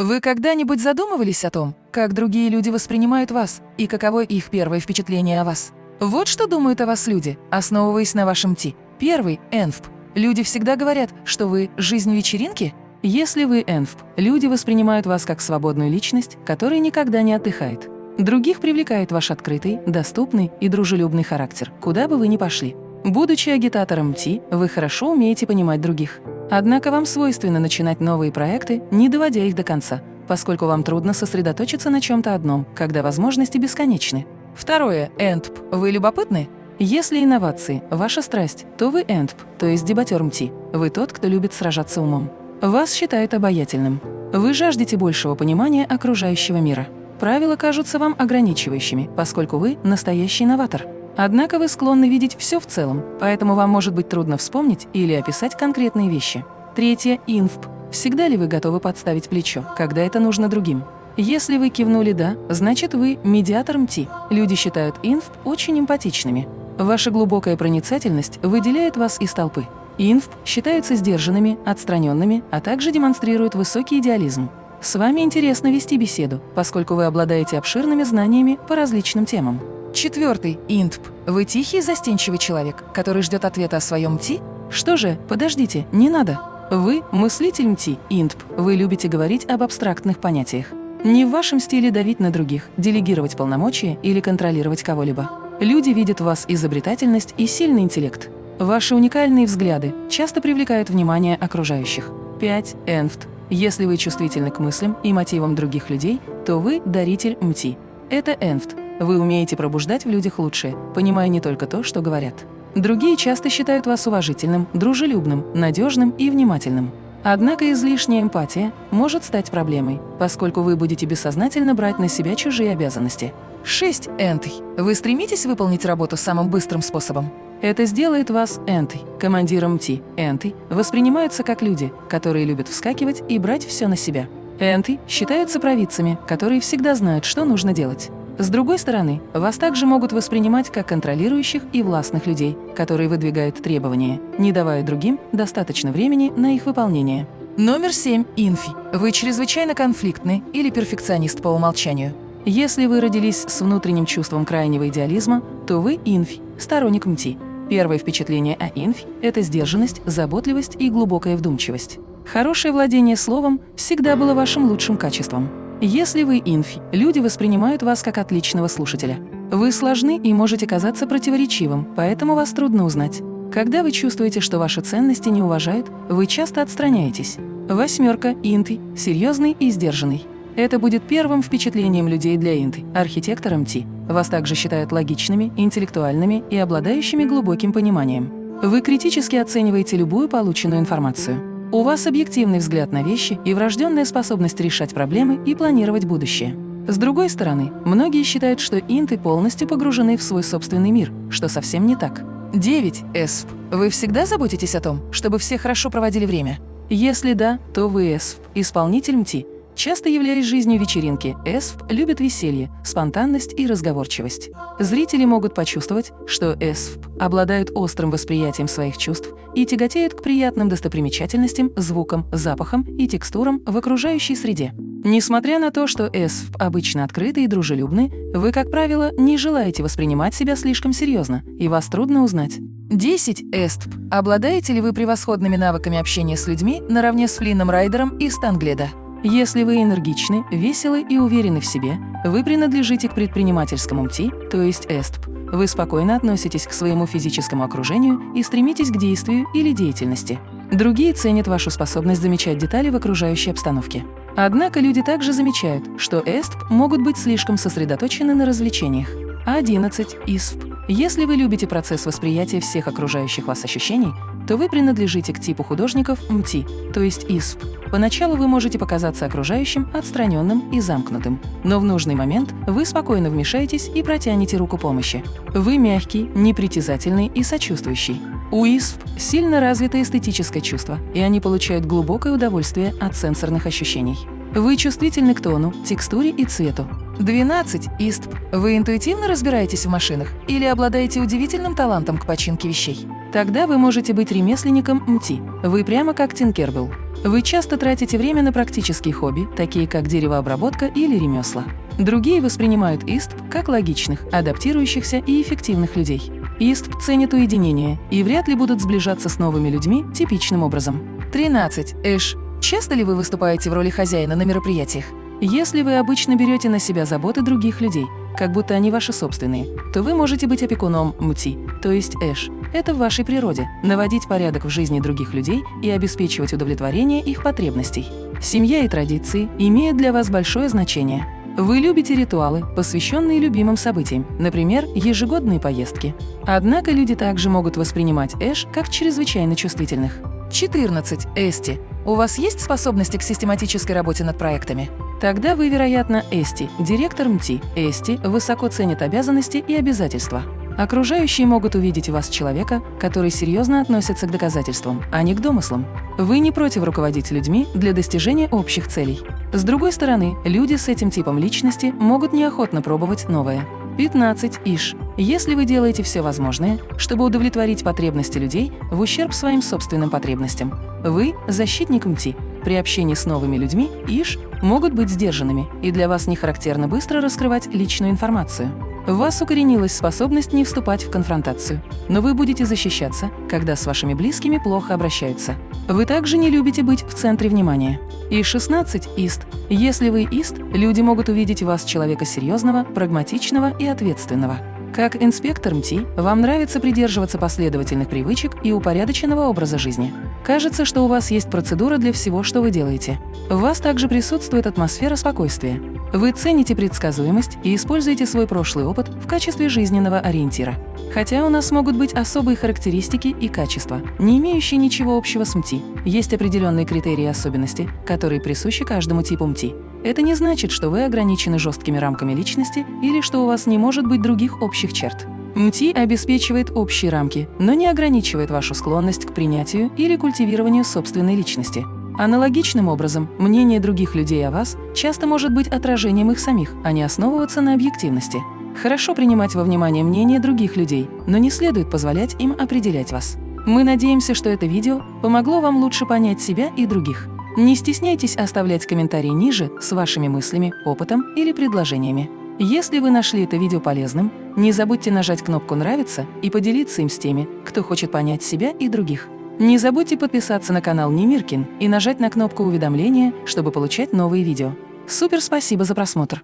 Вы когда-нибудь задумывались о том, как другие люди воспринимают вас и каково их первое впечатление о вас? Вот что думают о вас люди, основываясь на вашем ТИ. Первый – ЭНФП. Люди всегда говорят, что вы – жизнь вечеринки? Если вы ЭНФП, люди воспринимают вас как свободную личность, которая никогда не отдыхает. Других привлекает ваш открытый, доступный и дружелюбный характер, куда бы вы ни пошли. Будучи агитатором МТИ, вы хорошо умеете понимать других. Однако вам свойственно начинать новые проекты, не доводя их до конца, поскольку вам трудно сосредоточиться на чем-то одном, когда возможности бесконечны. Второе. ЭНТП. Вы любопытны? Если инновации – ваша страсть, то вы ЭНТП, то есть дебатер МТИ. Вы тот, кто любит сражаться умом. Вас считают обаятельным. Вы жаждете большего понимания окружающего мира. Правила кажутся вам ограничивающими, поскольку вы – настоящий новатор. Однако вы склонны видеть все в целом, поэтому вам может быть трудно вспомнить или описать конкретные вещи. Третье – инфп. Всегда ли вы готовы подставить плечо, когда это нужно другим? Если вы кивнули «да», значит вы медиатор МТИ. Люди считают инфп очень эмпатичными. Ваша глубокая проницательность выделяет вас из толпы. Инфп считаются сдержанными, отстраненными, а также демонстрируют высокий идеализм. С вами интересно вести беседу, поскольку вы обладаете обширными знаниями по различным темам. Четвертый – интп. Вы тихий, застенчивый человек, который ждет ответа о своем МТИ? Что же, подождите, не надо. Вы – мыслитель МТИ, интп. Вы любите говорить об абстрактных понятиях. Не в вашем стиле давить на других, делегировать полномочия или контролировать кого-либо. Люди видят в вас изобретательность и сильный интеллект. Ваши уникальные взгляды часто привлекают внимание окружающих. 5. Энфт. Если вы чувствительны к мыслям и мотивам других людей, то вы – даритель МТИ. Это энфт вы умеете пробуждать в людях лучшее, понимая не только то, что говорят. Другие часто считают вас уважительным, дружелюбным, надежным и внимательным. Однако излишняя эмпатия может стать проблемой, поскольку вы будете бессознательно брать на себя чужие обязанности. 6. Энтый. Вы стремитесь выполнить работу самым быстрым способом? Это сделает вас энтой, командиром ТИ. Энты воспринимаются как люди, которые любят вскакивать и брать все на себя. Энты считаются провидцами, которые всегда знают, что нужно делать. С другой стороны, вас также могут воспринимать как контролирующих и властных людей, которые выдвигают требования, не давая другим достаточно времени на их выполнение. Номер 7. Инфи. Вы чрезвычайно конфликтны или перфекционист по умолчанию. Если вы родились с внутренним чувством крайнего идеализма, то вы инфи, сторонник МТИ. Первое впечатление о инфи – это сдержанность, заботливость и глубокая вдумчивость. Хорошее владение словом всегда было вашим лучшим качеством. Если вы инфи, люди воспринимают вас как отличного слушателя. Вы сложны и можете казаться противоречивым, поэтому вас трудно узнать. Когда вы чувствуете, что ваши ценности не уважают, вы часто отстраняетесь. Восьмерка – инты, серьезный и сдержанный. Это будет первым впечатлением людей для инты, архитектором Ти. Вас также считают логичными, интеллектуальными и обладающими глубоким пониманием. Вы критически оцениваете любую полученную информацию. У вас объективный взгляд на вещи и врожденная способность решать проблемы и планировать будущее. С другой стороны, многие считают, что инты полностью погружены в свой собственный мир, что совсем не так. 9. ЭСФ. Вы всегда заботитесь о том, чтобы все хорошо проводили время? Если да, то вы ЭСФ, исполнитель МТИ, Часто являясь жизнью вечеринки, ЭСФ любит веселье, спонтанность и разговорчивость. Зрители могут почувствовать, что ЭСФ обладают острым восприятием своих чувств и тяготеют к приятным достопримечательностям, звукам, запахам и текстурам в окружающей среде. Несмотря на то, что ЭСФ обычно открыты и дружелюбны, вы, как правило, не желаете воспринимать себя слишком серьезно, и вас трудно узнать. 10. ЭСТП. Обладаете ли вы превосходными навыками общения с людьми наравне с Флином Райдером и Стангледа? Если вы энергичны, веселы и уверены в себе, вы принадлежите к предпринимательскому МТИ, то есть ЭСТП. Вы спокойно относитесь к своему физическому окружению и стремитесь к действию или деятельности. Другие ценят вашу способность замечать детали в окружающей обстановке. Однако люди также замечают, что ESTP могут быть слишком сосредоточены на развлечениях. 11. ISFP. Если вы любите процесс восприятия всех окружающих вас ощущений, то вы принадлежите к типу художников MBTI, то есть ISFP. Поначалу вы можете показаться окружающим отстраненным и замкнутым, но в нужный момент вы спокойно вмешаетесь и протянете руку помощи. Вы мягкий, непритязательный и сочувствующий. У ИСП сильно развито эстетическое чувство, и они получают глубокое удовольствие от сенсорных ощущений. Вы чувствительны к тону, текстуре и цвету. 12. ИСТП. Вы интуитивно разбираетесь в машинах или обладаете удивительным талантом к починке вещей? Тогда вы можете быть ремесленником МТИ. Вы прямо как Тинкербелл. Вы часто тратите время на практические хобби, такие как деревообработка или ремесла. Другие воспринимают ИСТ как логичных, адаптирующихся и эффективных людей. ИСТ ценит уединение и вряд ли будут сближаться с новыми людьми типичным образом. 13. Эш. Часто ли вы выступаете в роли хозяина на мероприятиях? Если вы обычно берете на себя заботы других людей, как будто они ваши собственные, то вы можете быть опекуном МТИ, то есть Эш. Это в вашей природе – наводить порядок в жизни других людей и обеспечивать удовлетворение их потребностей. Семья и традиции имеют для вас большое значение. Вы любите ритуалы, посвященные любимым событиям, например, ежегодные поездки. Однако люди также могут воспринимать Эш как чрезвычайно чувствительных. 14. Эсти. У вас есть способности к систематической работе над проектами? Тогда вы, вероятно, Эсти, директор МТИ. Эсти высоко ценит обязанности и обязательства. Окружающие могут увидеть в вас человека, который серьезно относится к доказательствам, а не к домыслам. Вы не против руководить людьми для достижения общих целей. С другой стороны, люди с этим типом личности могут неохотно пробовать новое. 15. Иш. Если вы делаете все возможное, чтобы удовлетворить потребности людей в ущерб своим собственным потребностям, вы – защитник МТИ. При общении с новыми людьми Иш могут быть сдержанными, и для вас не характерно быстро раскрывать личную информацию. В вас укоренилась способность не вступать в конфронтацию, но вы будете защищаться, когда с вашими близкими плохо обращаются. Вы также не любите быть в центре внимания. И 16 – ист. Если вы ист, люди могут увидеть вас человека серьезного, прагматичного и ответственного. Как инспектор МТИ, вам нравится придерживаться последовательных привычек и упорядоченного образа жизни. Кажется, что у вас есть процедура для всего, что вы делаете. В вас также присутствует атмосфера спокойствия. Вы цените предсказуемость и используете свой прошлый опыт в качестве жизненного ориентира. Хотя у нас могут быть особые характеристики и качества, не имеющие ничего общего с МТИ, есть определенные критерии особенности, которые присущи каждому типу МТИ. Это не значит, что вы ограничены жесткими рамками личности или что у вас не может быть других общих черт. МТИ обеспечивает общие рамки, но не ограничивает вашу склонность к принятию или культивированию собственной личности. Аналогичным образом, мнение других людей о вас часто может быть отражением их самих, а не основываться на объективности. Хорошо принимать во внимание мнение других людей, но не следует позволять им определять вас. Мы надеемся, что это видео помогло вам лучше понять себя и других. Не стесняйтесь оставлять комментарии ниже с вашими мыслями, опытом или предложениями. Если вы нашли это видео полезным, не забудьте нажать кнопку «Нравится» и поделиться им с теми, кто хочет понять себя и других. Не забудьте подписаться на канал Немиркин и нажать на кнопку уведомления, чтобы получать новые видео. Супер спасибо за просмотр!